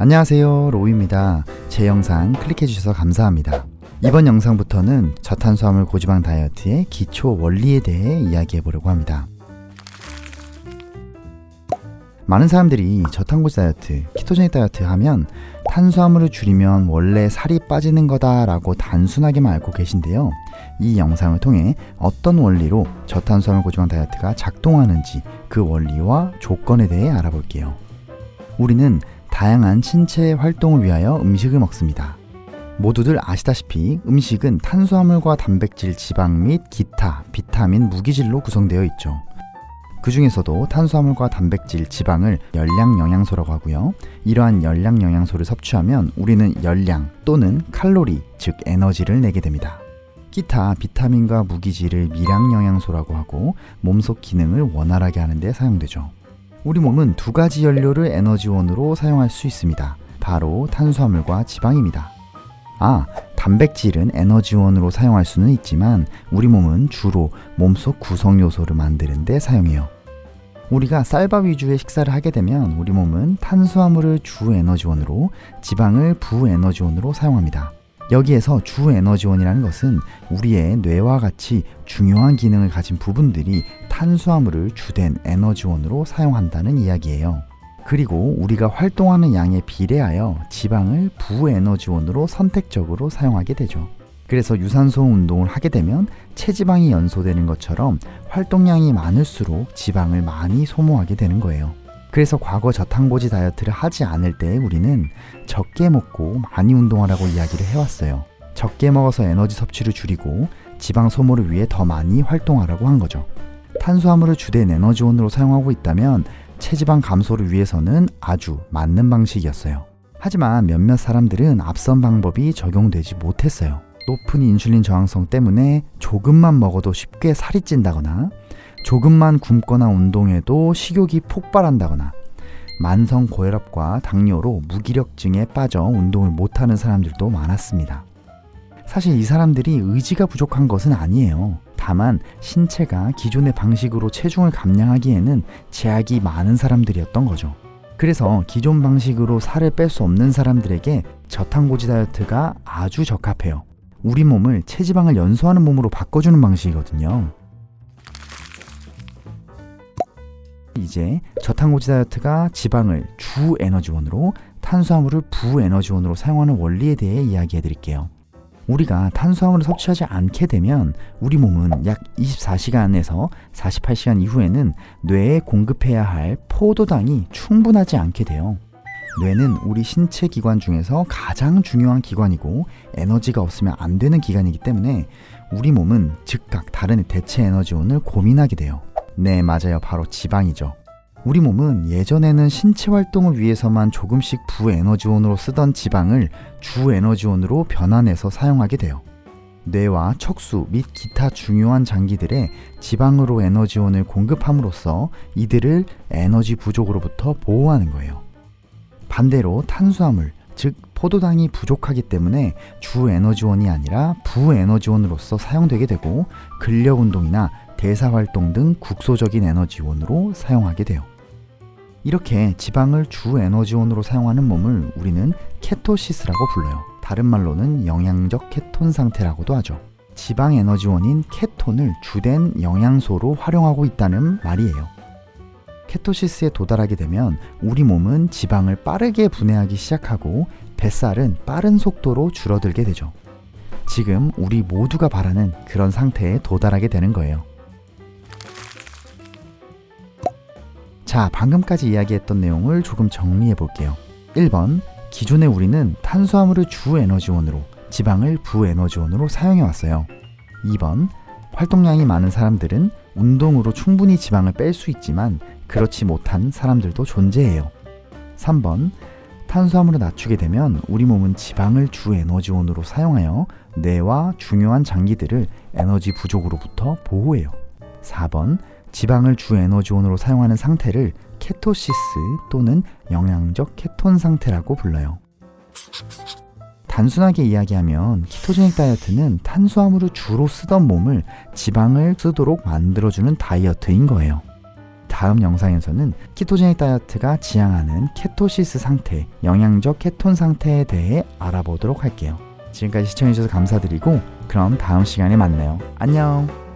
안녕하세요 로우입니다. 제 영상 클릭해주셔서 감사합니다. 이번 영상부터는 저탄수화물 고지방 다이어트의 기초 원리에 대해 이야기해 보려고 합니다. 많은 사람들이 저탄고지 다이어트, 키토제닉 다이어트 하면 탄수화물을 줄이면 원래 살이 빠지는 거다 라고 단순하게만 알고 계신데요. 이 영상을 통해 어떤 원리로 저탄수화물 고지방 다이어트가 작동하는지 그 원리와 조건에 대해 알아볼게요. 우리는 다양한 신체 활동을 위하여 음식을 먹습니다. 모두들 아시다시피 음식은 탄수화물과 단백질, 지방 및 기타, 비타민, 무기질로 구성되어 있죠. 그 중에서도 탄수화물과 단백질, 지방을 열량 영양소라고 하고요. 이러한 열량 영양소를 섭취하면 우리는 열량 또는 칼로리, 즉 에너지를 내게 됩니다. 기타 비타민과 무기질을 미량 영양소라고 하고 몸속 기능을 원활하게 하는 데 사용되죠. 우리 몸은 두 가지 연료를 에너지원으로 사용할 수 있습니다. 바로 탄수화물과 지방입니다. 아, 단백질은 에너지원으로 사용할 수는 있지만 우리 몸은 주로 몸속 구성 요소를 만드는 데 사용해요. 우리가 쌀밥 위주의 식사를 하게 되면 우리 몸은 탄수화물을 주 에너지원으로 지방을 부 에너지원으로 사용합니다. 여기에서 주 에너지원이라는 것은 우리의 뇌와 같이 중요한 기능을 가진 부분들이 탄수화물을 주된 에너지원으로 사용한다는 이야기예요. 그리고 우리가 활동하는 양에 비례하여 지방을 부에너지원으로 선택적으로 사용하게 되죠. 그래서 유산소 운동을 하게 되면 체지방이 연소되는 것처럼 활동량이 많을수록 지방을 많이 소모하게 되는 거예요. 그래서 과거 저탄고지 다이어트를 하지 않을 때 우리는 적게 먹고 많이 운동하라고 이야기를 해왔어요. 적게 먹어서 에너지 섭취를 줄이고 지방 소모를 위해 더 많이 활동하라고 한 거죠. 탄수화물을 주된 에너지원으로 사용하고 있다면 체지방 감소를 위해서는 아주 맞는 방식이었어요. 하지만 몇몇 사람들은 앞선 방법이 적용되지 못했어요. 높은 인슐린 저항성 때문에 조금만 먹어도 쉽게 살이 찐다거나 조금만 굶거나 운동해도 식욕이 폭발한다거나 만성 고혈압과 당뇨로 무기력증에 빠져 운동을 못하는 사람들도 많았습니다. 사실 이 사람들이 의지가 부족한 것은 아니에요. 다만 신체가 기존의 방식으로 체중을 감량하기에는 제약이 많은 사람들이었던 거죠. 그래서 기존 방식으로 살을 뺄 수 없는 사람들에게 저탄고지 다이어트가 아주 적합해요. 우리 몸을 체지방을 연소하는 몸으로 바꿔주는 방식이거든요. 이제 저탄고지 다이어트가 지방을 주 에너지원으로 탄수화물을 부 에너지원으로 사용하는 원리에 대해 이야기해 드릴게요. 우리가 탄수화물을 섭취하지 않게 되면 우리 몸은 약 24시간에서 48시간 이후에는 뇌에 공급해야 할 포도당이 충분하지 않게 돼요. 뇌는 우리 신체 기관 중에서 가장 중요한 기관이고 에너지가 없으면 안 되는 기관이기 때문에 우리 몸은 즉각 다른 대체 에너지원을 고민하게 돼요. 네, 맞아요. 바로 지방이죠. 우리 몸은 예전에는 신체 활동을 위해서만 조금씩 부에너지원으로 쓰던 지방을 주에너지원으로 변환해서 사용하게 돼요. 뇌와 척수 및 기타 중요한 장기들의 지방으로 에너지원을 공급함으로써 이들을 에너지 부족으로부터 보호하는 거예요. 반대로 탄수화물, 즉 포도당이 부족하기 때문에 주 에너지원이 아니라 부 에너지원으로서 사용되게 되고 근력 운동이나 대사 활동 등 국소적인 에너지원으로 사용하게 돼요. 이렇게 지방을 주 에너지원으로 사용하는 몸을 우리는 케토시스라고 불러요. 다른 말로는 영양적 케톤 상태라고도 하죠. 지방 에너지원인 케톤을 주된 영양소로 활용하고 있다는 말이에요. 케토시스에 도달하게 되면 우리 몸은 지방을 빠르게 분해하기 시작하고 뱃살은 빠른 속도로 줄어들게 되죠. 지금 우리 모두가 바라는 그런 상태에 도달하게 되는 거예요. 자, 방금까지 이야기했던 내용을 조금 정리해 볼게요. 1번, 기존에 우리는 탄수화물을 주 에너지원으로, 지방을 부 에너지원으로 사용해 왔어요. 2번, 활동량이 많은 사람들은 운동으로 충분히 지방을 뺄 수 있지만 그렇지 못한 사람들도 존재해요. 3번, 탄수화물을 낮추게 되면 우리 몸은 지방을 주 에너지원으로 사용하여 뇌와 중요한 장기들을 에너지 부족으로부터 보호해요. 4번, 지방을 주 에너지원으로 사용하는 상태를 케토시스 또는 영양적 케톤 상태라고 불러요. 단순하게 이야기하면 키토제닉 다이어트는 탄수화물을 주로 쓰던 몸을 지방을 쓰도록 만들어주는 다이어트인 거예요. 다음 영상에서는 키토제닉 다이어트가 지향하는 케토시스 상태, 영양적 케톤 상태에 대해 알아보도록 할게요. 지금까지 시청해주셔서 감사드리고 그럼 다음 시간에 만나요. 안녕!